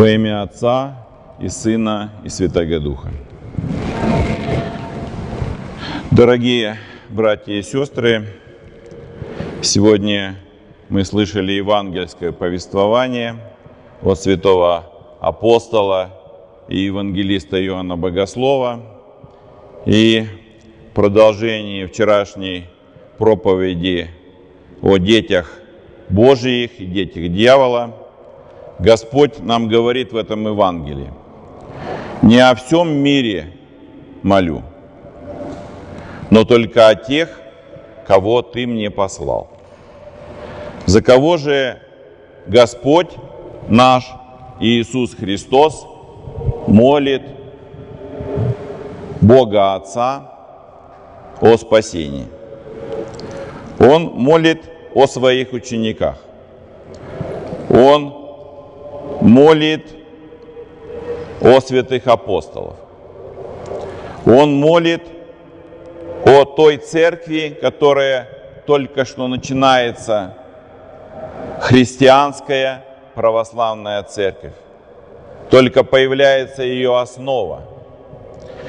Во имя Отца и Сына и Святого Духа. Дорогие братья и сестры, сегодня мы слышали евангельское повествование от святого апостола и евангелиста Иоанна Богослова и продолжение вчерашней проповеди о детях Божиих и детях дьявола – Господь нам говорит в этом Евангелии. Не о всем мире молю, но только о тех, кого Ты мне послал. За кого же Господь наш Иисус Христос молит Бога Отца о спасении? Он молит о своих учениках. Он молит о святых апостолов. Он молит о той церкви, которая только что начинается, христианская православная церковь. Только появляется ее основа.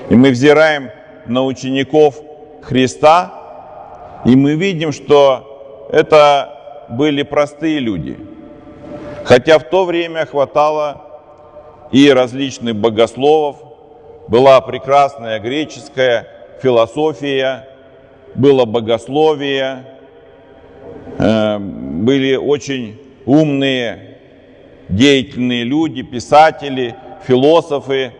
И мы взираем на учеников Христа, и мы видим, что это были простые люди – Хотя в то время хватало и различных богословов, была прекрасная греческая философия, было богословие, э, были очень умные, деятельные люди, писатели, философы,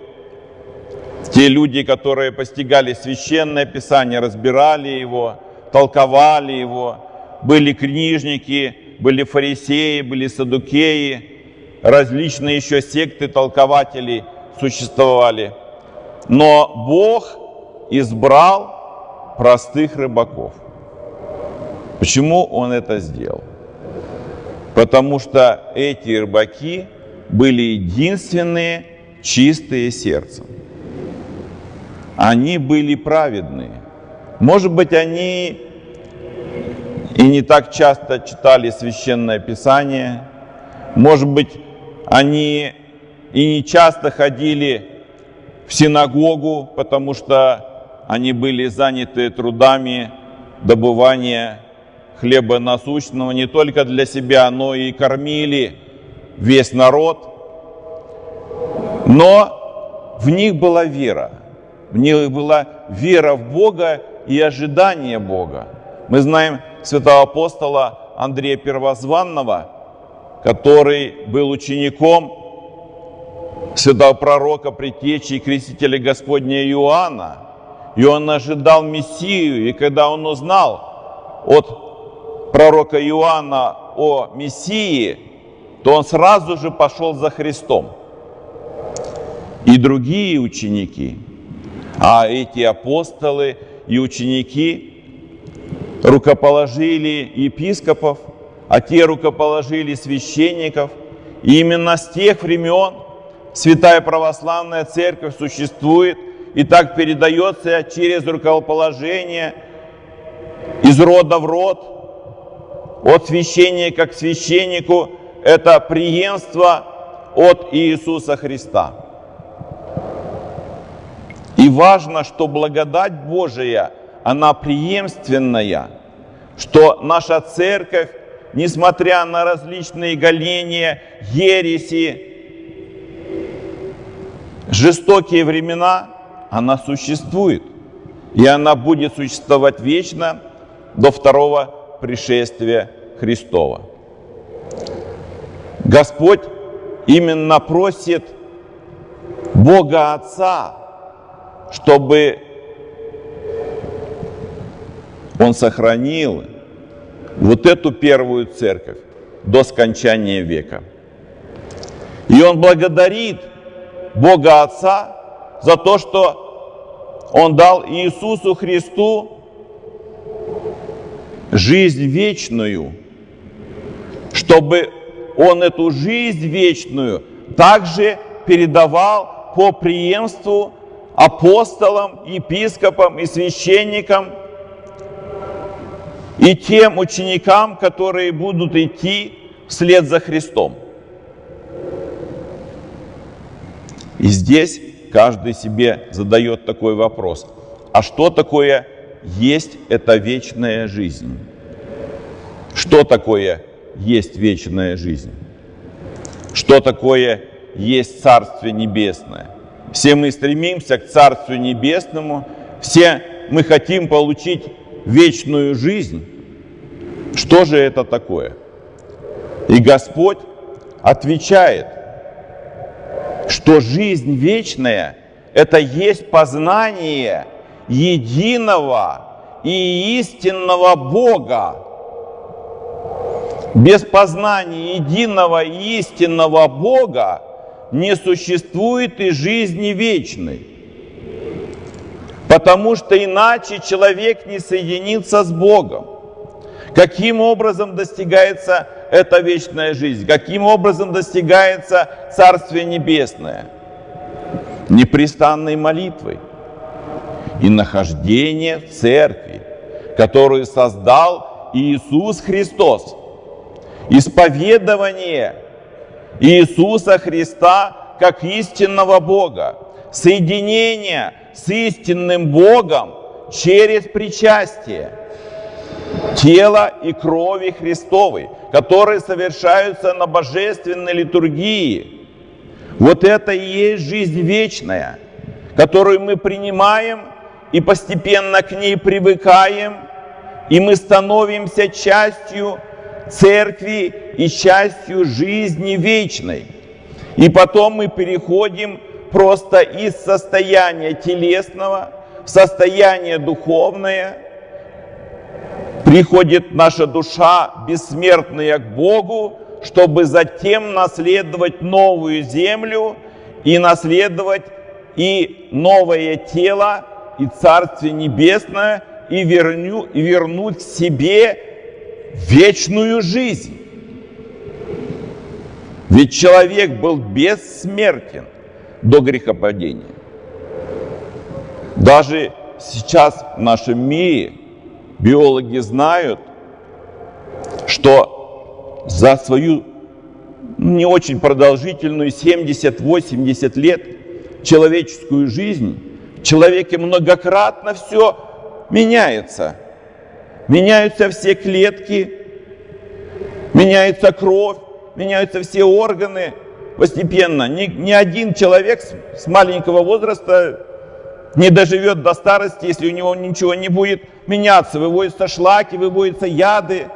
те люди, которые постигали священное писание, разбирали его, толковали его, были книжники, были фарисеи, были садукеи, различные еще секты толкователей существовали. Но Бог избрал простых рыбаков. Почему Он это сделал? Потому что эти рыбаки были единственные чистые сердцем. Они были праведные. Может быть, они и не так часто читали священное писание. Может быть, они и не часто ходили в синагогу, потому что они были заняты трудами добывания хлеба насущного не только для себя, но и кормили весь народ. Но в них была вера. В них была вера в Бога и ожидание Бога. Мы знаем, святого апостола Андрея Первозванного, который был учеником святого пророка, предтечи и крестителя Господня Иоанна. И он ожидал Мессию, и когда он узнал от пророка Иоанна о Мессии, то он сразу же пошел за Христом. И другие ученики, а эти апостолы и ученики рукоположили епископов, а те рукоположили священников. И именно с тех времен Святая Православная Церковь существует и так передается через рукоположение из рода в род, от священника к священнику. Это преемство от Иисуса Христа. И важно, что благодать Божия – она преемственная, что наша церковь, несмотря на различные голения, ереси, жестокие времена, она существует. И она будет существовать вечно до второго пришествия Христова. Господь именно просит Бога Отца, чтобы он сохранил вот эту первую церковь до скончания века. И он благодарит Бога Отца за то, что Он дал Иисусу Христу жизнь вечную, чтобы Он эту жизнь вечную также передавал по преемству апостолам, епископам и священникам – и тем ученикам, которые будут идти вслед за Христом. И здесь каждый себе задает такой вопрос. А что такое есть эта вечная жизнь? Что такое есть вечная жизнь? Что такое есть Царствие Небесное? Все мы стремимся к Царствию Небесному, все мы хотим получить вечную жизнь. Что же это такое? И Господь отвечает, что жизнь вечная – это есть познание единого и истинного Бога. Без познания единого и истинного Бога не существует и жизни вечной. Потому что иначе человек не соединится с Богом. Каким образом достигается эта вечная жизнь? Каким образом достигается Царствие Небесное? Непрестанной молитвой и нахождение в церкви, которую создал Иисус Христос. Исповедование Иисуса Христа как истинного Бога. Соединение с истинным Богом через причастие тела и крови Христовой, которые совершаются на божественной литургии. Вот это и есть жизнь вечная, которую мы принимаем и постепенно к ней привыкаем, и мы становимся частью церкви и частью жизни вечной. И потом мы переходим просто из состояния телесного в состояние духовное. Приходит наша душа бессмертная к Богу, чтобы затем наследовать новую землю и наследовать и новое тело, и Царствие Небесное, и, верню, и вернуть себе вечную жизнь. Ведь человек был бессмертен до грехопадения. Даже сейчас в нашем мире биологи знают, что за свою не очень продолжительную 70-80 лет человеческую жизнь в человеке многократно все меняется. Меняются все клетки, меняется кровь, меняются все органы постепенно. Ни, ни один человек с, с маленького возраста не доживет до старости, если у него ничего не будет меняться. Выводятся шлаки, выводятся яды.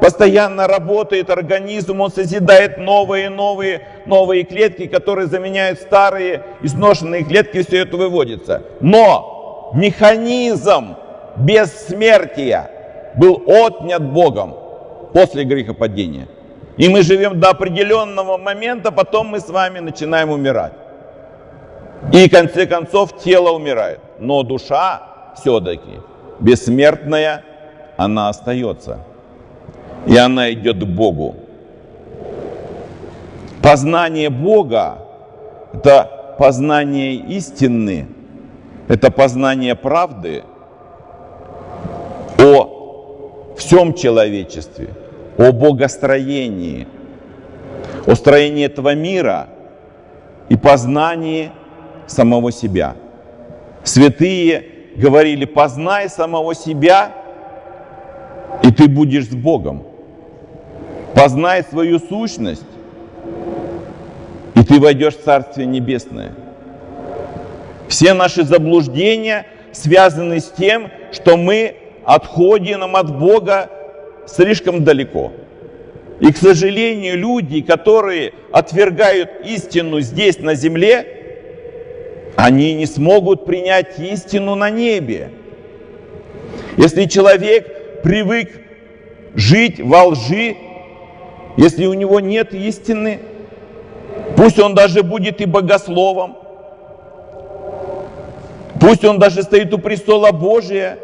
Постоянно работает организм, он созидает новые, новые, новые клетки, которые заменяют старые изношенные клетки, все это выводится. Но механизм бессмертия был отнят Богом после грехопадения. И мы живем до определенного момента, потом мы с вами начинаем умирать. И в конце концов тело умирает. Но душа все-таки бессмертная, она остается. И она идет к Богу. Познание Бога – это познание истины, это познание правды о всем человечестве – о богостроении, о строении этого мира и познании самого себя. Святые говорили, познай самого себя, и ты будешь с Богом. Познай свою сущность, и ты войдешь в Царствие Небесное. Все наши заблуждения связаны с тем, что мы отходим от Бога слишком далеко. И, к сожалению, люди, которые отвергают истину здесь, на земле, они не смогут принять истину на небе. Если человек привык жить во лжи, если у него нет истины, пусть он даже будет и богословом, пусть он даже стоит у престола Божия,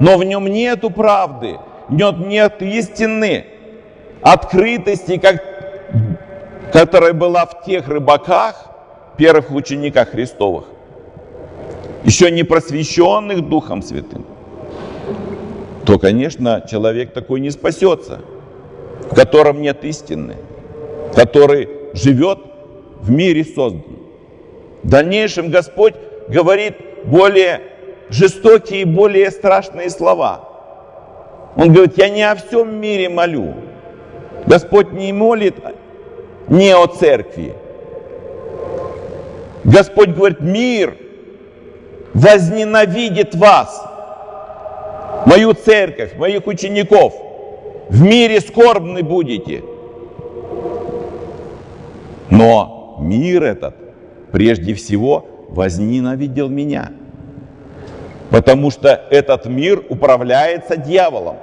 но в нем нету правды – нет, нет истины, открытости, как, которая была в тех рыбаках, первых учениках Христовых, еще не просвещенных Духом Святым, то, конечно, человек такой не спасется, в котором нет истины, который живет в мире создан. В дальнейшем Господь говорит более жестокие и более страшные слова. Он говорит, я не о всем мире молю. Господь не молит не о церкви. Господь говорит, мир возненавидит вас, мою церковь, моих учеников. В мире скорбны будете. Но мир этот прежде всего возненавидел меня. Потому что этот мир управляется дьяволом.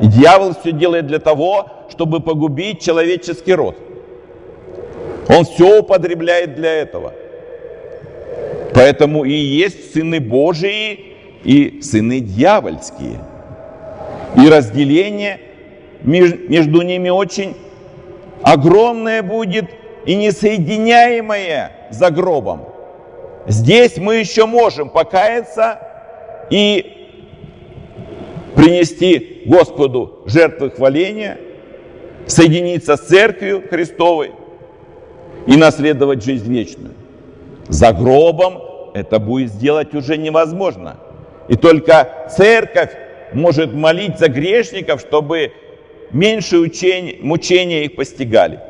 И дьявол все делает для того, чтобы погубить человеческий род. Он все употребляет для этого. Поэтому и есть сыны Божии и сыны дьявольские. И разделение между ними очень огромное будет и несоединяемое за гробом. Здесь мы еще можем покаяться и принести Господу жертвы хваления, соединиться с Церковью Христовой и наследовать жизнь вечную. За гробом это будет сделать уже невозможно. И только Церковь может молить за грешников, чтобы меньше учения, мучения их постигали.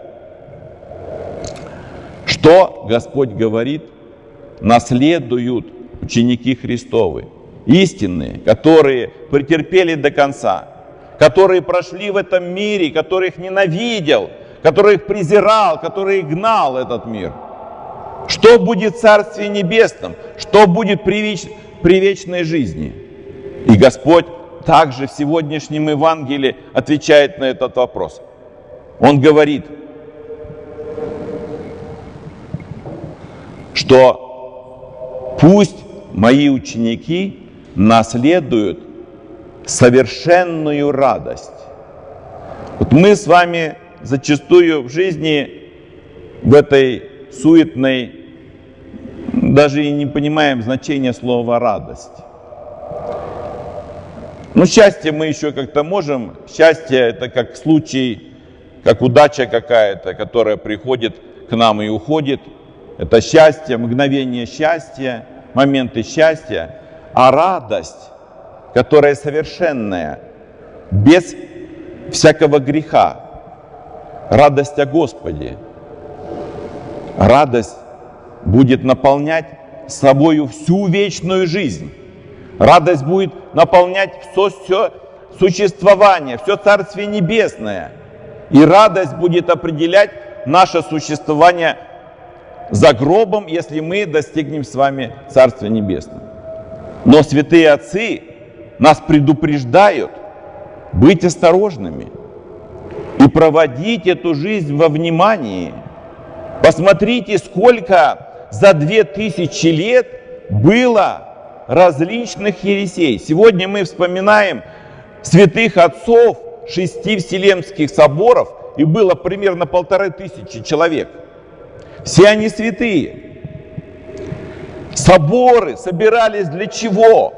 Что Господь говорит? Наследуют ученики Христовы, истинные, которые претерпели до конца, которые прошли в этом мире, которых ненавидел, которых презирал, который гнал этот мир. Что будет в Царстве Небесном? Что будет при, веч... при вечной жизни? И Господь также в сегодняшнем Евангелии отвечает на этот вопрос. Он говорит, что пусть мои ученики наследуют совершенную радость. Вот мы с вами зачастую в жизни в этой суетной даже и не понимаем значения слова радость. Ну, счастье мы еще как-то можем. Счастье это как случай, как удача какая-то, которая приходит к нам и уходит. Это счастье, мгновение счастья, моменты счастья. А радость, которая совершенная, без всякого греха, радость о Господе. Радость будет наполнять собою всю вечную жизнь. Радость будет наполнять все, все существование, все Царствие Небесное. И радость будет определять наше существование за гробом, если мы достигнем с вами Царствия Небесного. Но святые отцы нас предупреждают быть осторожными проводить эту жизнь во внимании. Посмотрите, сколько за две тысячи лет было различных ересей. Сегодня мы вспоминаем святых отцов шести Вселенских соборов, и было примерно полторы тысячи человек. Все они святые. Соборы собирались для чего?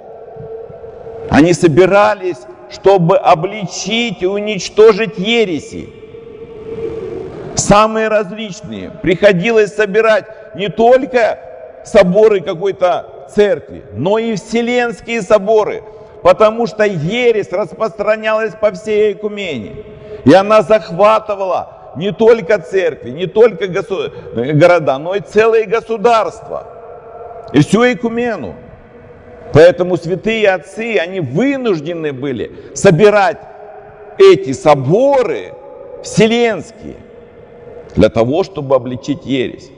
Они собирались, чтобы обличить и уничтожить ереси. Самые различные. Приходилось собирать не только соборы какой-то церкви, но и вселенские соборы, потому что ересь распространялась по всей Экумене. И она захватывала не только церкви, не только города, но и целые государства. И всю Экумену. Поэтому святые отцы, они вынуждены были собирать эти соборы вселенские для того, чтобы обличить ересь.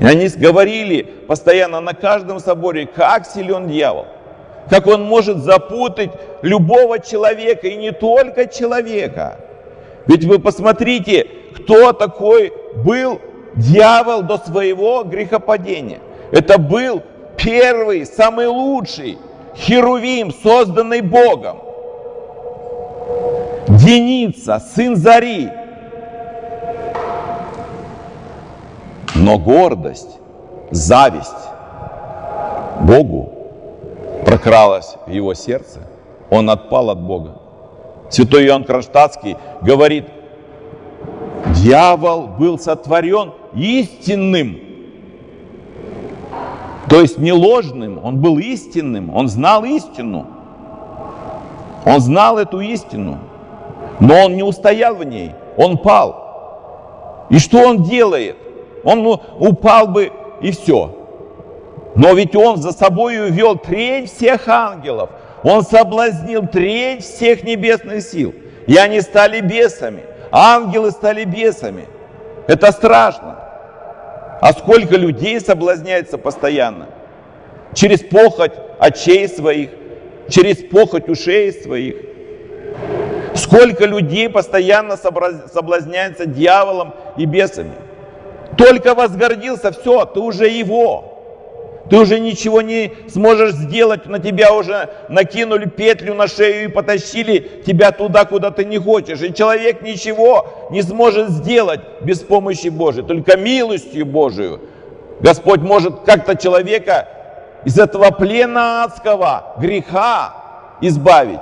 И они говорили постоянно на каждом соборе, как силен дьявол, как он может запутать любого человека, и не только человека. Ведь вы посмотрите, кто такой был дьявол до своего грехопадения. Это был первый, самый лучший Херувим, созданный Богом. Деница, сын Зари, Но гордость, зависть Богу прокралась в его сердце. Он отпал от Бога. Святой Иоанн Кронштадтский говорит, дьявол был сотворен истинным То есть не ложным, он был истинным, он знал истину. Он знал эту истину, но он не устоял в ней, он пал. И что он делает? Он ну, упал бы и все. Но ведь он за собой увел треть всех ангелов. Он соблазнил треть всех небесных сил. И они стали бесами. Ангелы стали бесами. Это страшно. А сколько людей соблазняется постоянно? Через похоть очей своих, через похоть ушей своих. Сколько людей постоянно соблазняется дьяволом и бесами. Только возгордился, все, ты уже его. Ты уже ничего не сможешь сделать, на тебя уже накинули петлю на шею и потащили тебя туда, куда ты не хочешь. И человек ничего не сможет сделать без помощи Божией, только милостью Божию. Господь может как-то человека из этого плена адского греха избавить.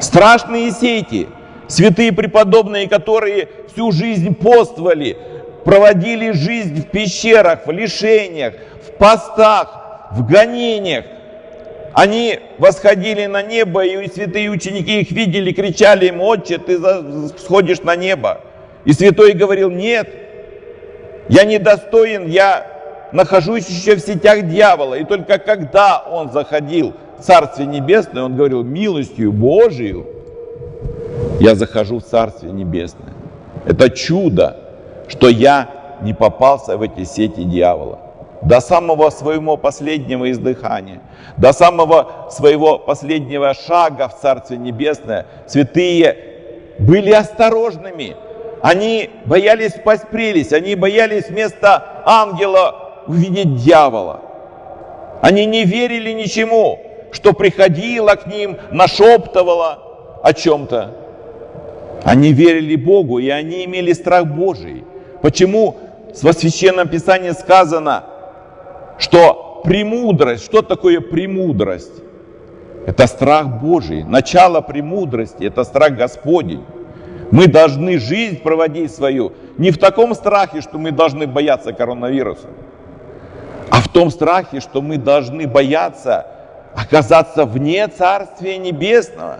Страшные сети, святые преподобные, которые всю жизнь поствовали, проводили жизнь в пещерах, в лишениях, в постах, в гонениях. Они восходили на небо, и святые ученики их видели, кричали им, «Отче, ты сходишь на небо!» И святой говорил, «Нет, я недостоин, я нахожусь еще в сетях дьявола». И только когда он заходил в Царствие Небесное, он говорил, «Милостью Божию я захожу в Царствие Небесное». Это чудо что я не попался в эти сети дьявола. До самого своего последнего издыхания, до самого своего последнего шага в Царствие Небесное святые были осторожными. Они боялись спасть прелесть, они боялись вместо ангела увидеть дьявола. Они не верили ничему, что приходило к ним, нашептывало о чем-то. Они верили Богу, и они имели страх Божий. Почему в Священном Писании сказано, что премудрость, что такое премудрость? Это страх Божий. Начало премудрости – это страх Господень. Мы должны жизнь проводить свою не в таком страхе, что мы должны бояться коронавируса, а в том страхе, что мы должны бояться оказаться вне Царствия Небесного,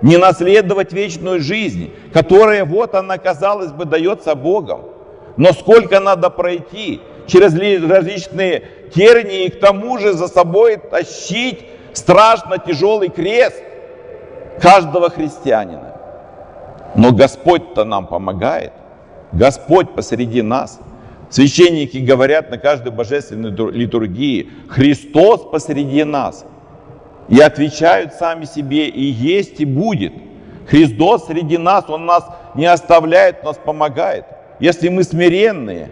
не наследовать вечную жизнь, которая, вот она, казалось бы, дается Богом. Но сколько надо пройти через различные тернии и к тому же за собой тащить страшно тяжелый крест каждого христианина. Но Господь-то нам помогает. Господь посреди нас. Священники говорят на каждой божественной литургии, Христос посреди нас. И отвечают сами себе, и есть, и будет. Христос среди нас, Он нас не оставляет, нас помогает если мы смиренные,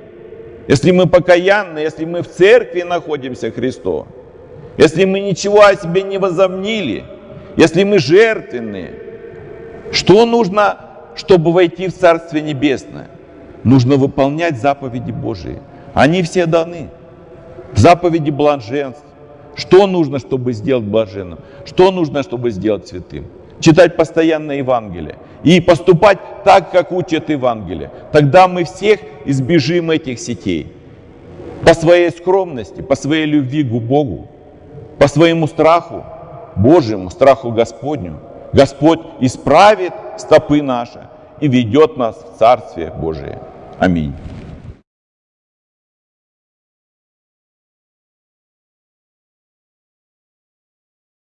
если мы покаянные, если мы в церкви находимся Христу, если мы ничего о себе не возомнили, если мы жертвенные, что нужно, чтобы войти в Царствие Небесное? Нужно выполнять заповеди Божии. Они все даны. Заповеди блаженств. Что нужно, чтобы сделать блаженным? Что нужно, чтобы сделать святым? Читать постоянно Евангелие и поступать так, как учат Евангелие. Тогда мы всех избежим этих сетей. По своей скромности, по своей любви к Богу, по своему страху Божьему, страху Господню. Господь исправит стопы наши и ведет нас в Царствие Божие. Аминь.